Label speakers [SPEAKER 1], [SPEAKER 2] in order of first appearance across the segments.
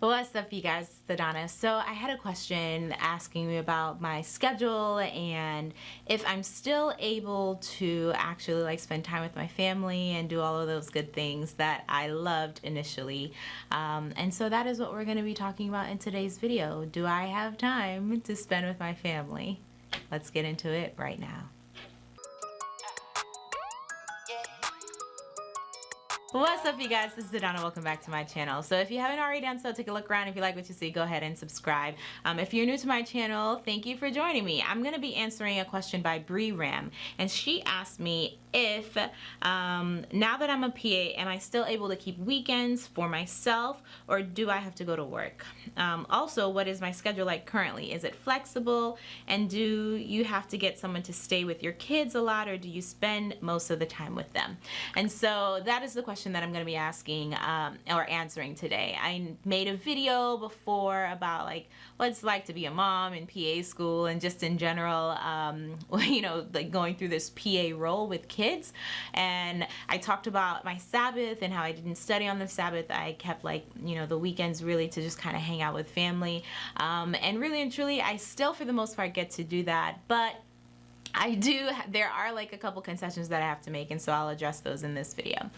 [SPEAKER 1] What's up you guys, it's Donna. So I had a question asking me about my schedule and if I'm still able to actually like spend time with my family and do all of those good things that I loved initially. Um, and so that is what we're going to be talking about in today's video. Do I have time to spend with my family? Let's get into it right now. What's up you guys, this is Adana. welcome back to my channel. So if you haven't already done so, take a look around. If you like what you see, go ahead and subscribe. Um, if you're new to my channel, thank you for joining me. I'm going to be answering a question by Bree Ram and she asked me if um, now that I'm a PA, am I still able to keep weekends for myself or do I have to go to work? Um, also, what is my schedule like currently? Is it flexible and do you have to get someone to stay with your kids a lot or do you spend most of the time with them? And so that is the question question that I'm going to be asking um, or answering today. I made a video before about like what it's like to be a mom in PA school and just in general, um, you know, like going through this PA role with kids. And I talked about my Sabbath and how I didn't study on the Sabbath. I kept like, you know, the weekends really to just kind of hang out with family. Um, and really and truly, I still for the most part get to do that. But I do, there are like a couple concessions that I have to make and so I'll address those in this video.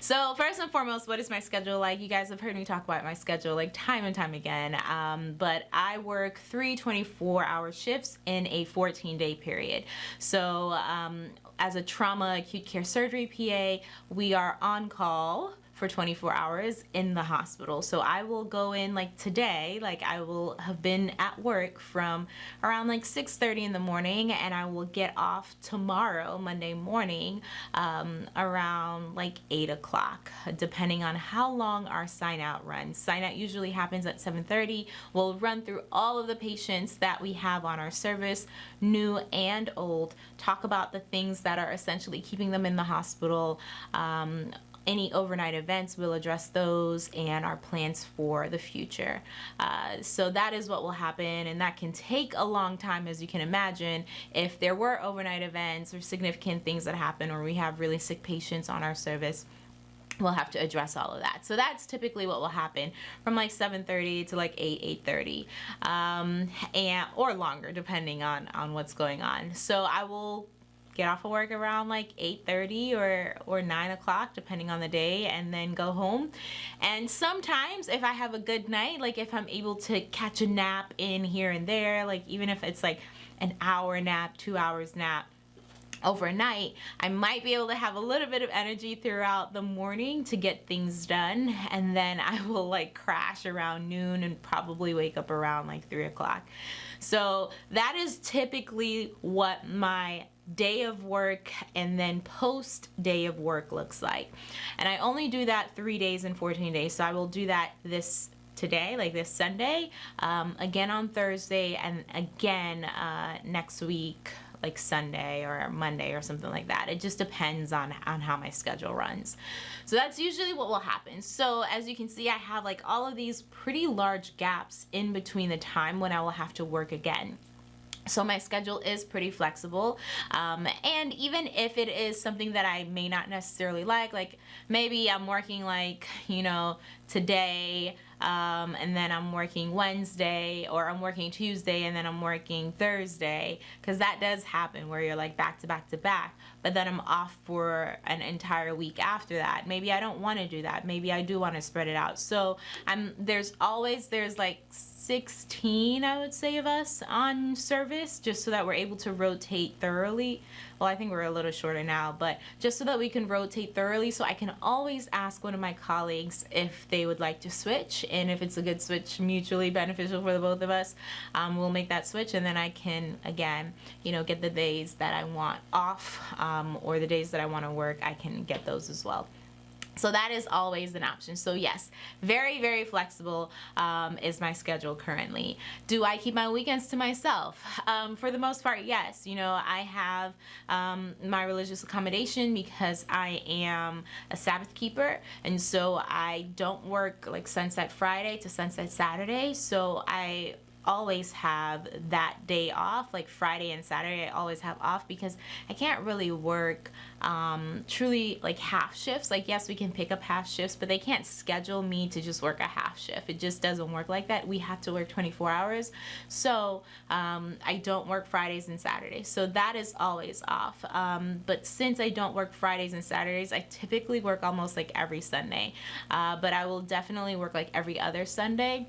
[SPEAKER 1] So first and foremost, what is my schedule like? You guys have heard me talk about my schedule like time and time again, um, but I work three 24 hour shifts in a 14 day period. So um, as a trauma acute care surgery PA, we are on call for 24 hours in the hospital. So I will go in like today, like I will have been at work from around like 6.30 in the morning and I will get off tomorrow, Monday morning, um, around like 8 o'clock, depending on how long our sign out runs. Sign out usually happens at 7.30. We'll run through all of the patients that we have on our service, new and old, talk about the things that are essentially keeping them in the hospital, um, any overnight events, we'll address those and our plans for the future. Uh, so that is what will happen and that can take a long time as you can imagine if there were overnight events or significant things that happen or we have really sick patients on our service we'll have to address all of that. So that's typically what will happen from like 7.30 to like 8, 8.30 um, and or longer depending on, on what's going on. So I will get off of work around like 8.30 or, or 9 o'clock depending on the day and then go home. And sometimes if I have a good night, like if I'm able to catch a nap in here and there, like even if it's like an hour nap, two hours nap, overnight I might be able to have a little bit of energy throughout the morning to get things done and then I will like crash around noon and probably wake up around like three o'clock so that is typically what my day of work and then post day of work looks like and I only do that three days and 14 days so I will do that this today like this Sunday um, again on Thursday and again uh, next week like Sunday or Monday or something like that. It just depends on, on how my schedule runs. So that's usually what will happen. So as you can see, I have like all of these pretty large gaps in between the time when I will have to work again. So my schedule is pretty flexible um, and even if it is something that I may not necessarily like, like maybe I'm working like, you know, today um, and then I'm working Wednesday or I'm working Tuesday and then I'm working Thursday because that does happen where you're like back to back to back. But then I'm off for an entire week after that. Maybe I don't want to do that. Maybe I do want to spread it out. So I'm there's always there's like 16 I would say of us on service just so that we're able to rotate thoroughly well I think we're a little shorter now but just so that we can rotate thoroughly so I can always ask one of my colleagues if they would like to switch and if it's a good switch mutually beneficial for the both of us um, we'll make that switch and then I can again you know get the days that I want off um, or the days that I want to work I can get those as well so that is always an option. So yes, very, very flexible um, is my schedule currently. Do I keep my weekends to myself? Um, for the most part, yes. You know, I have um, my religious accommodation because I am a Sabbath keeper. And so I don't work like sunset Friday to sunset Saturday. So I always have that day off like Friday and Saturday I always have off because I can't really work um, truly like half shifts. Like yes we can pick up half shifts but they can't schedule me to just work a half shift. It just doesn't work like that. We have to work 24 hours. So um, I don't work Fridays and Saturdays. So that is always off. Um, but since I don't work Fridays and Saturdays I typically work almost like every Sunday. Uh, but I will definitely work like every other Sunday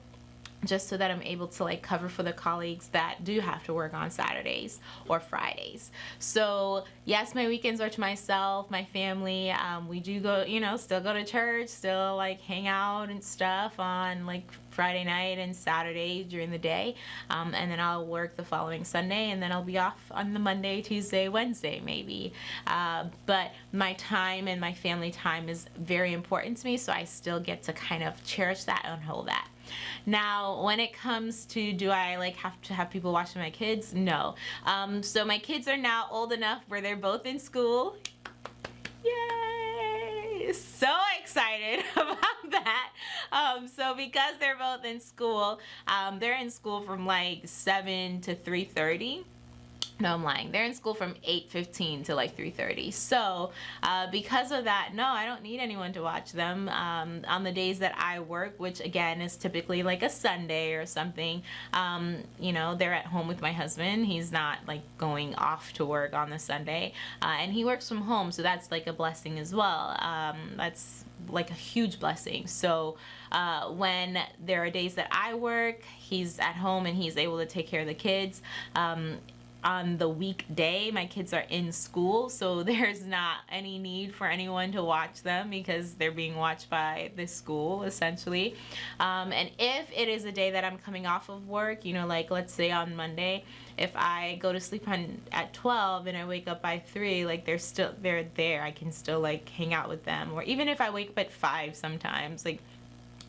[SPEAKER 1] just so that I'm able to like cover for the colleagues that do have to work on Saturdays or Fridays. So yes, my weekends are to myself, my family. Um, we do go, you know, still go to church, still like hang out and stuff on like Friday night and Saturday during the day. Um, and then I'll work the following Sunday and then I'll be off on the Monday, Tuesday, Wednesday maybe. Uh, but my time and my family time is very important to me so I still get to kind of cherish that and hold that. Now, when it comes to do I like have to have people watching my kids? No. Um, so my kids are now old enough where they're both in school. Yay! So excited about that. Um, so because they're both in school, um, they're in school from like 7 to 3.30 no i'm lying. They're in school from 8.15 to like 3.30 so uh, because of that no i don't need anyone to watch them. Um, on the days that i work which again is typically like a sunday or something um, you know they're at home with my husband. He's not like going off to work on the sunday. Uh, and he works from home so that's like a blessing as well. Um, that's like a huge blessing. So uh, when there are days that I work he's at home and he's able to take care of the kids. Um, on the weekday my kids are in school so there's not any need for anyone to watch them because they're being watched by the school essentially. Um, and if it is a day that I'm coming off of work you know like let's say on Monday if I go to sleep on at 12 and I wake up by 3 like they're still they're there. I can still like hang out with them. Or even if I wake up at 5 sometimes like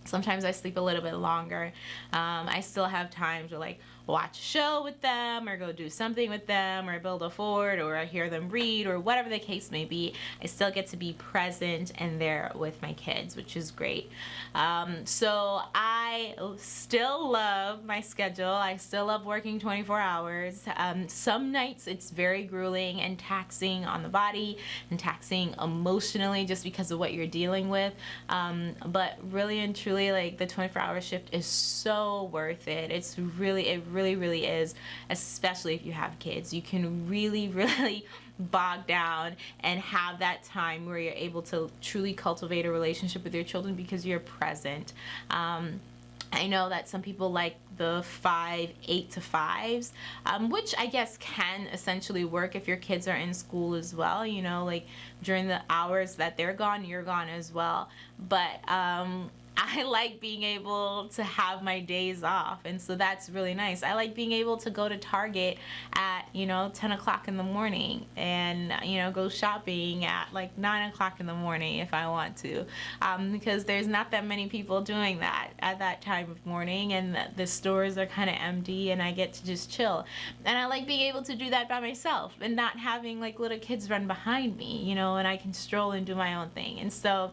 [SPEAKER 1] sometimes I sleep a little bit longer. Um, I still have time to like watch a show with them or go do something with them or build a fort or I hear them read or whatever the case may be I still get to be present and there with my kids which is great. Um, so I still love my schedule. I still love working 24 hours. Um, some nights it's very grueling and taxing on the body and taxing emotionally just because of what you're dealing with. Um, but really and truly like the 24 hour shift is so worth it. It's really it really really, really is, especially if you have kids. You can really, really bog down and have that time where you're able to truly cultivate a relationship with your children because you're present. Um, I know that some people like the five, eight to fives, um, which I guess can essentially work if your kids are in school as well. You know, like during the hours that they're gone, you're gone as well. But um, I like being able to have my days off and so that's really nice. I like being able to go to Target at you know 10 o'clock in the morning and you know go shopping at like 9 o'clock in the morning if I want to um, because there's not that many people doing that at that time of morning and the, the stores are kind of empty and I get to just chill and I like being able to do that by myself and not having like little kids run behind me you know and I can stroll and do my own thing and so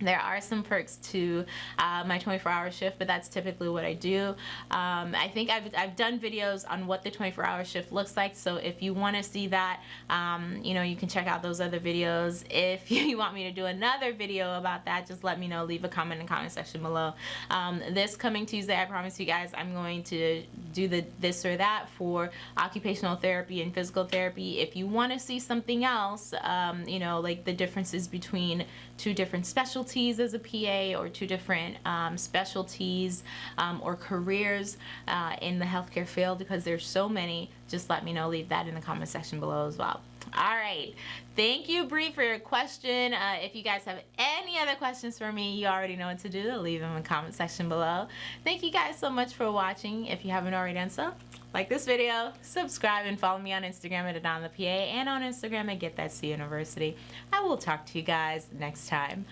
[SPEAKER 1] there are some perks to uh, my 24-hour shift, but that's typically what I do. Um, I think I've, I've done videos on what the 24-hour shift looks like, so if you want to see that, um, you know, you can check out those other videos. If you want me to do another video about that, just let me know. Leave a comment in the comment section below. Um, this coming Tuesday, I promise you guys, I'm going to do the this or that for occupational therapy and physical therapy. If you want to see something else, um, you know, like the differences between two different specialties as a PA or two different um, specialties um, or careers uh, in the healthcare field because there's so many, just let me know. Leave that in the comment section below as well. All right. Thank you, Bree, for your question. Uh, if you guys have any other questions for me, you already know what to do. Leave them in the comment section below. Thank you guys so much for watching. If you haven't already done so, like this video, subscribe, and follow me on Instagram at Adana PA and on Instagram at Get That C University. I will talk to you guys next time.